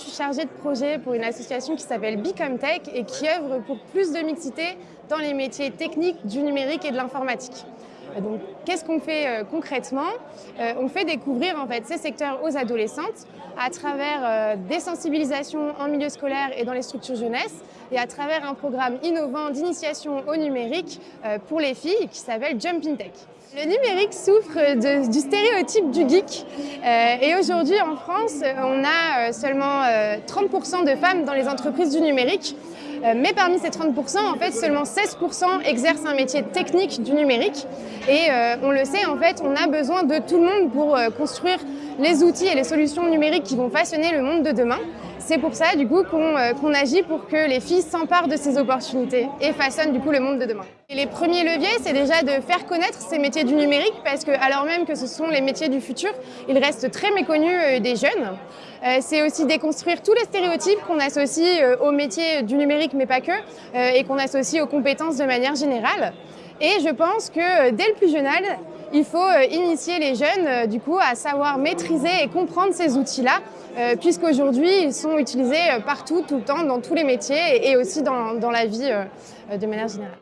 je suis chargée de projet pour une association qui s'appelle Become Tech et qui œuvre pour plus de mixité dans les métiers techniques du numérique et de l'informatique. Donc, qu'est-ce qu'on fait euh, concrètement? Euh, On fait découvrir en fait, ces secteurs aux adolescentes à travers euh, des sensibilisations en milieu scolaire et dans les structures jeunesse et à travers un programme innovant d'initiation au numérique pour les filles qui s'appelle Jumping Tech. Le numérique souffre du stéréotype du geek et aujourd'hui en France, on a seulement 30% de femmes dans les entreprises du numérique. Euh, mais parmi ces 30%, en fait, seulement 16% exercent un métier technique du numérique. Et euh, on le sait, en fait, on a besoin de tout le monde pour euh, construire les outils et les solutions numériques qui vont façonner le monde de demain. C'est pour ça du coup qu'on agit pour que les filles s'emparent de ces opportunités et façonnent du coup le monde de demain. Et les premiers leviers, c'est déjà de faire connaître ces métiers du numérique parce que alors même que ce sont les métiers du futur, ils restent très méconnus des jeunes. c'est aussi déconstruire tous les stéréotypes qu'on associe aux métiers du numérique mais pas que et qu'on associe aux compétences de manière générale. Et je pense que dès le plus jeune âge, il faut euh, initier les jeunes euh, du coup à savoir maîtriser et comprendre ces outils-là, euh, puisqu'aujourd'hui ils sont utilisés partout, tout le temps, dans tous les métiers et aussi dans, dans la vie de manière générale.